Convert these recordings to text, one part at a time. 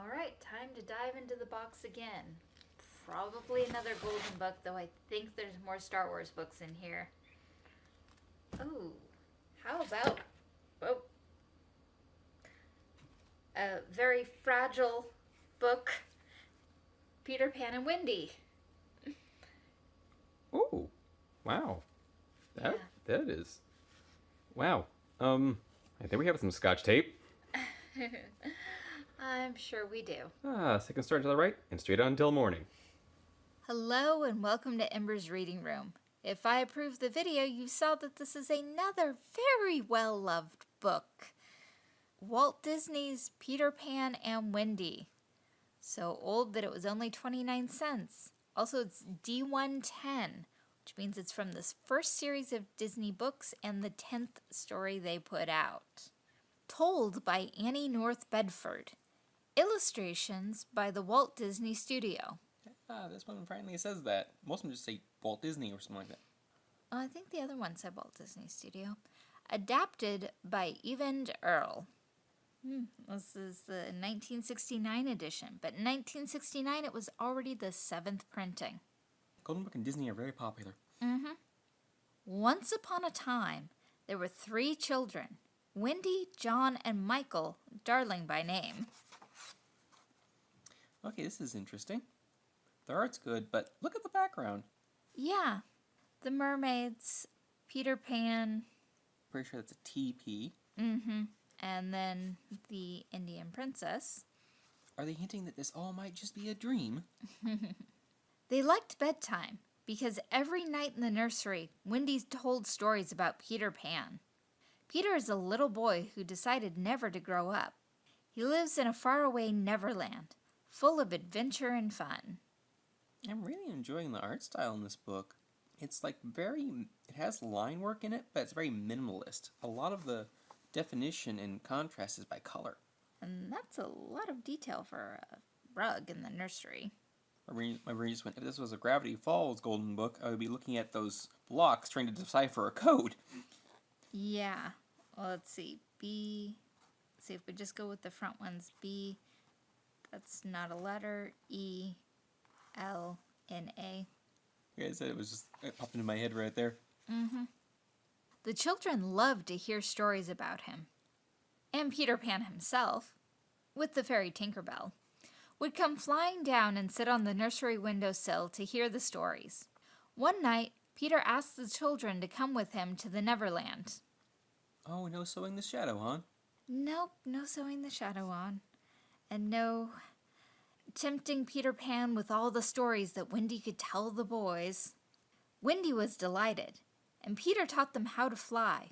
All right, time to dive into the box again. Probably another golden book, though I think there's more Star Wars books in here. Oh, how about oh, a very fragile book, Peter Pan and Wendy. Oh, wow. That Yeah. that is. Wow. Um, I think we have some scotch tape. I'm sure we do. Ah, second start to the right and straight on until morning. Hello and welcome to Ember's Reading Room. If I approved the video, you saw that this is another very well loved book. Walt Disney's Peter Pan and Wendy. So old that it was only 29 cents. Also, it's D110, which means it's from this first series of Disney books and the 10th story they put out. Told by Annie North Bedford. Illustrations by the Walt Disney Studio. Ah, this one finally says that. Most of them just say Walt Disney or something like that. Oh, I think the other one said Walt Disney Studio. Adapted by Eyvind Earle. Hmm, this is the 1969 edition, but in 1969 it was already the seventh printing. Golden Book and Disney are very popular. Mm-hmm. Once upon a time, there were three children Wendy, John, and Michael, darling by name. Okay, this is interesting. The art's good, but look at the background. Yeah, the mermaids, Peter Pan, Pretty sure that's a TP. mm-hmm, and then the Indian princess. Are they hinting that this all might just be a dream? They liked bedtime because every night in the nursery, Wendy told stories about Peter Pan. Peter is a little boy who decided never to grow up. He lives in a faraway Neverland, full of adventure and fun. I'm really enjoying the art style in this book. It's like very, it has line work in it, but it's very minimalist. A lot of the definition and contrast is by color. And that's a lot of detail for a rug in the nursery. My brain, my brain just went, if this was a Gravity Falls Golden Book, I would be looking at those blocks trying to decipher a code. Yeah. Well, let's see. B. See if we just go with the front ones. B. That's not a letter. E. L. N. A. Like I said, it was just, it popped into my head right there. Mm-hmm. The children loved to hear stories about him. And Peter Pan himself, with the fairy Tinkerbell, would come flying down and sit on the nursery windowsill to hear the stories. One night, Peter asked the children to come with him to the Neverland. Oh, no sewing the shadow, on? Nope, no sewing the shadow on. And no tempting Peter Pan with all the stories that Wendy could tell the boys. Wendy was delighted, and Peter taught them how to fly.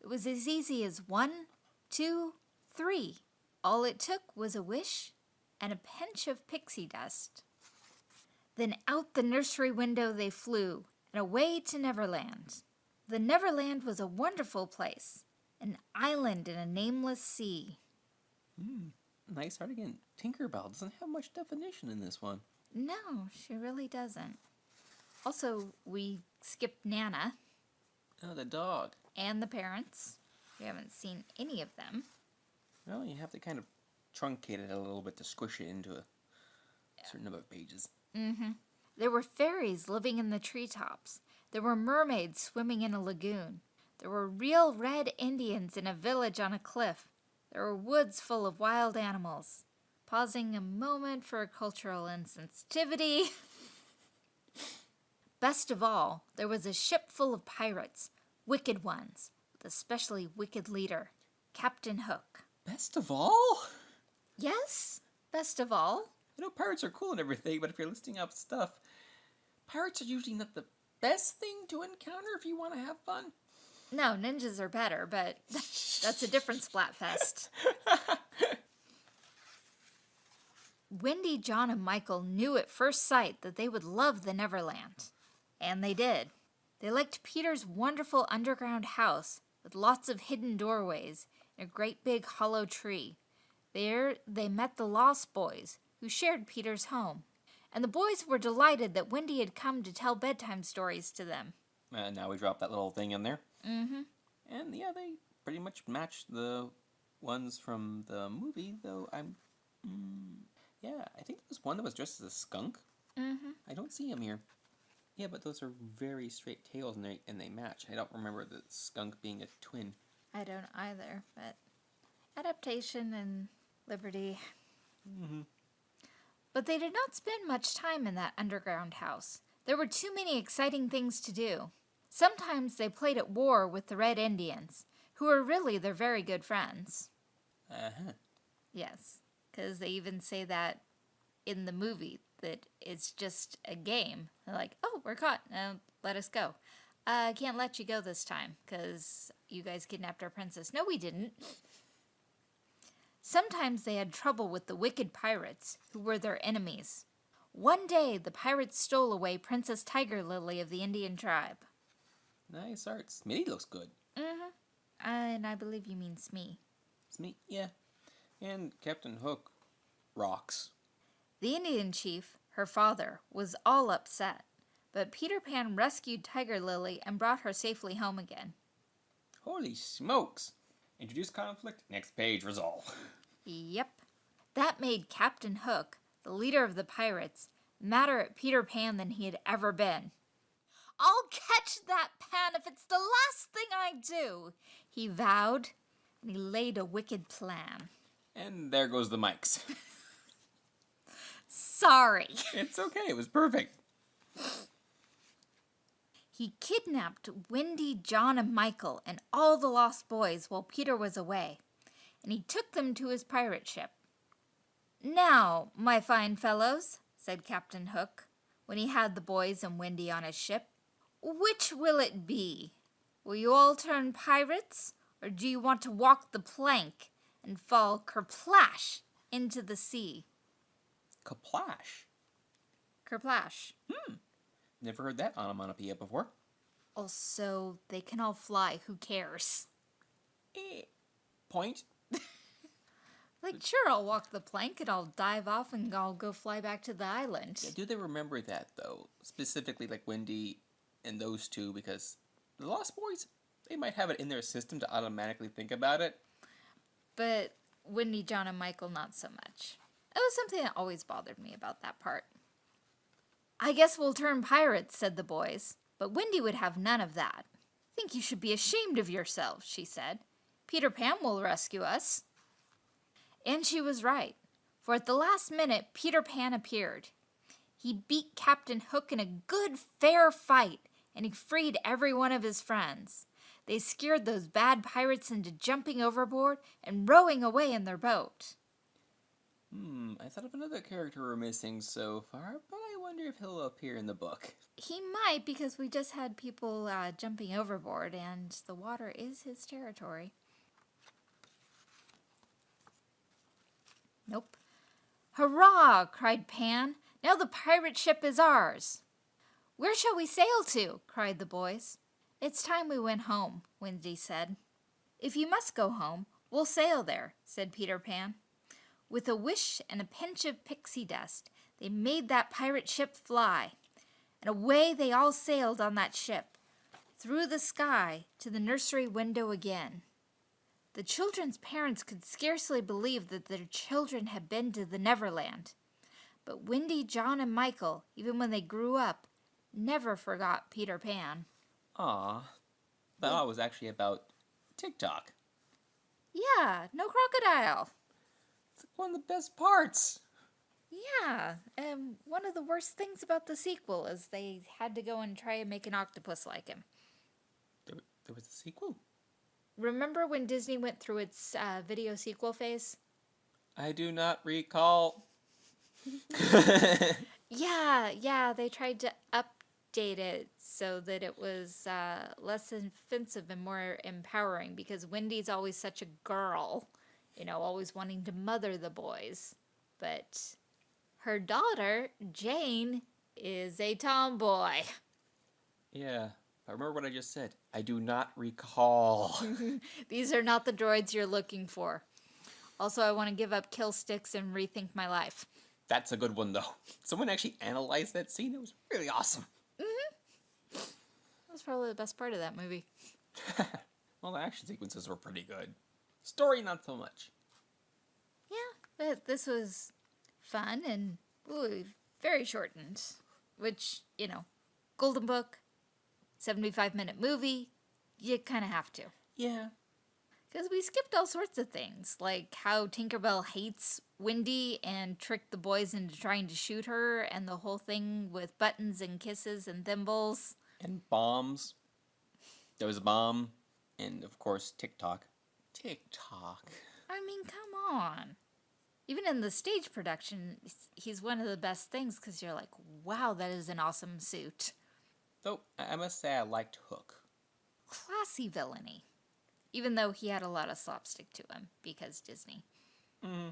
It was as easy as one, two, three. All it took was a wish and a pinch of pixie dust. Then out the nursery window they flew, and away to Neverland. The Neverland was a wonderful place, an island in a nameless sea. Hmm. Nice art again. Tinkerbell doesn't have much definition in this one. No, she really doesn't. Also, we skipped Nana Oh, the dog. and the parents. We haven't seen any of them. Well, you have to kind of truncate it a little bit to squish it into a certain number of pages. Mm-hmm. There were fairies living in the treetops. There were mermaids swimming in a lagoon. There were real red Indians in a village on a cliff. There were woods full of wild animals. Pausing a moment for cultural insensitivity. Best of all, there was a ship full of pirates, wicked ones, with a specially wicked leader, Captain Hook. Best of all? Yes, best of all. I know pirates are cool and everything, but if you're listing up stuff, pirates are usually not the best thing to encounter if you want to have fun. No, ninjas are better, but that's a different Splatfest. Wendy, John, and Michael knew at first sight that they would love the Neverland. And they did. They liked Peter's wonderful underground house with lots of hidden doorways and a great big hollow tree. There they met the Lost Boys, who shared Peter's home. And the boys were delighted that Wendy had come to tell bedtime stories to them. And now we drop that little thing in there. Mm-hmm. And yeah, they pretty much match the ones from the movie, though I'm Yeah, I think there was one that was dressed as a skunk. Mm-hmm. I don't see him here. Yeah, but those are very straight tails and they, and they match. I don't remember the skunk being a twin. I don't either, but adaptation and liberty. Mm-hmm. But they did not spend much time in that underground house. There were too many exciting things to do. Sometimes they played at war with the Red Indians, who were really their very good friends. Uh-huh. Yes, because they even say that in the movie that it's just a game. They're like, oh, we're caught. Now let us go. I uh, can't let you go this time because you guys kidnapped our princess. No, we didn't. Sometimes they had trouble with the wicked pirates, who were their enemies. One day, the pirates stole away Princess Tiger Lily of the Indian tribe. Nice art. Smitty looks good. Mm-hmm. And I believe you mean Smee. Smee, yeah. And Captain Hook rocks. The Indian chief, her father, was all upset, but Peter Pan rescued Tiger Lily and brought her safely home again. Holy smokes! Introduce conflict, next page, resolve. Yep. That made Captain Hook, the leader of the pirates, madder at Peter Pan than he had ever been. I'll catch that pan if it's the last thing I do, he vowed, and he laid a wicked plan. And there goes the mics. Sorry. it's okay, it was perfect. He kidnapped Wendy, John, and Michael and all the lost boys while Peter was away, and he took them to his pirate ship. Now, my fine fellows, said Captain Hook, when he had the boys and Wendy on his ship, which will it be? Will you all turn pirates, or do you want to walk the plank and fall kerplash into the sea? Kerplash? Kerplash. Hmm. Never heard that onomatopoeia before. Also, they can all fly. Who cares? Eh. Point. Like, sure, I'll walk the plank and I'll dive off and I'll go fly back to the island. Yeah, do they remember that, though? Specifically, like Wendy and those two, because the Lost Boys, they might have it in their system to automatically think about it. But Wendy, John, and Michael, not so much. It was something that always bothered me about that part. I guess we'll turn pirates, said the boys, but Wendy would have none of that. Think you should be ashamed of yourselves, she said. Peter Pan will rescue us. And she was right, for at the last minute Peter Pan appeared. He beat Captain Hook in a good, fair fight, and he freed every one of his friends. They scared those bad pirates into jumping overboard and rowing away in their boat. Hmm, I thought of another character we're missing so far, but I wonder if he'll appear in the book. He might because we just had people uh, jumping overboard and the water is his territory. Nope. Hurrah! cried Pan. Now the pirate ship is ours. Where shall we sail to? cried the boys. It's time we went home, Wendy said. If you must go home, we'll sail there, said Peter Pan. With a wish and a pinch of pixie dust, they made that pirate ship fly, and away they all sailed on that ship, through the sky to the nursery window again. The children's parents could scarcely believe that their children had been to the Neverland. But Wendy, John, and Michael, even when they grew up, never forgot Peter Pan. Ah, that was actually about Tick-Tock. Yeah, no crocodile. It's one of the best parts. Yeah, and one of the worst things about the sequel is they had to go and try and make an octopus like him. There, there was a sequel? Remember when Disney went through its uh, video sequel phase? I do not recall. Yeah, yeah, they tried to update it so that it was uh, less offensive and more empowering because Wendy's always such a girl, you know, always wanting to mother the boys. But her daughter, Jane, is a tomboy. yeah, I remember what I just said. I do not recall. These are not the droids you're looking for. Also, I want to give up kill sticks and rethink my life. That's a good one, though. Someone actually analyzed that scene. It was really awesome. Was probably the best part of that movie. well, the action sequences were pretty good. Story, not so much. Yeah, But this was fun and ooh, very shortened, which, you know, Golden Book, 75 minute movie, you kind of have to. Yeah. Because we skipped all sorts of things, like how Tinkerbell hates Wendy and tricked the boys into trying to shoot her, and the whole thing with buttons and kisses and thimbles. And bombs. There was a bomb. And of course, Tick-Tock. Tick-Tock. I mean, come on. Even in the stage production, he's- he's one of the best things because you're like, wow, that is an awesome suit. Though, I I must say I liked Hook. Classy villainy. Even though he had a lot of slapstick to him because Disney. Mm-hmm.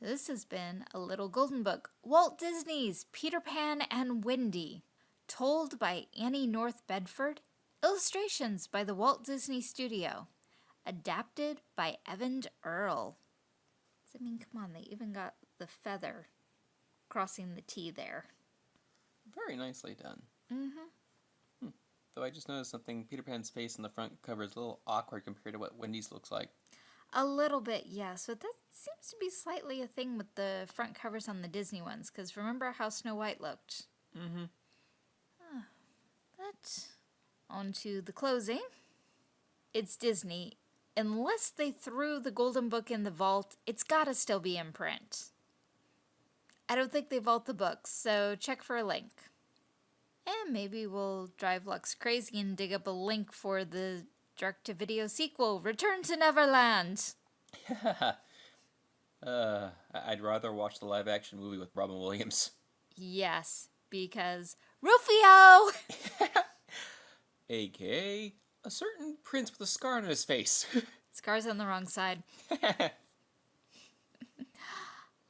This has been a little golden book. Walt Disney's Peter Pan and Wendy. Told by Annie North Bedford. Illustrations by the Walt Disney Studio. Adapted by Eyvind Earle. I mean, come on, they even got the feather crossing the T there. Very nicely done. Mm-hmm. Though I just noticed something. Peter Pan's face in the front cover is a little awkward compared to what Wendy's looks like. A little bit, yes, but that seems to be slightly a thing with the front covers on the Disney ones, because remember how Snow White looked? Mm-hmm. But on to the closing. It's Disney. Unless they threw the Golden Book in the vault, it's gotta still be in print. I don't think they vault the books, so check for a link. And maybe we'll drive Lux crazy and dig up a link for the direct to video sequel, Return to Neverland. uh, I- I'd rather watch the live action movie with Robin Williams. Yes, because Rufio! AKA a certain prince with a scar on his face. Scar's on the wrong side.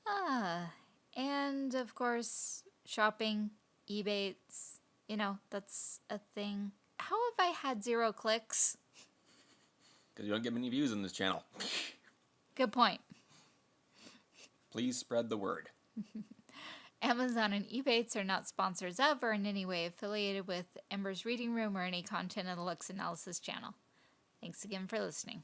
Ah, and of course, shopping, Ebates, you know, that's a thing. How have I had zero clicks? Because you don't get many views on this channel. Good point. Please spread the word. Amazon and Ebates are not sponsors of or in any way affiliated with Ember's Reading Room or any content in the Lux Analysis channel. Thanks again for listening.